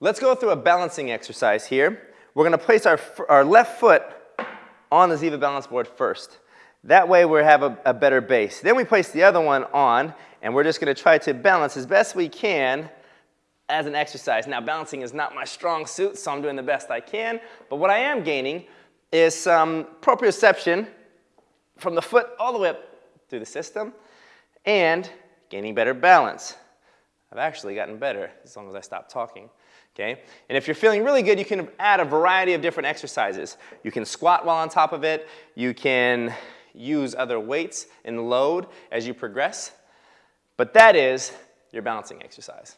Let's go through a balancing exercise here. We're going to place our, our left foot on the Ziva balance board first. That way we have a, a better base. Then we place the other one on, and we're just going to try to balance as best we can as an exercise. Now, balancing is not my strong suit, so I'm doing the best I can. But what I am gaining is some proprioception from the foot all the way up through the system and gaining better balance. I've actually gotten better as long as I stop talking. Okay? And if you're feeling really good, you can add a variety of different exercises. You can squat while on top of it. You can use other weights and load as you progress. But that is your balancing exercise.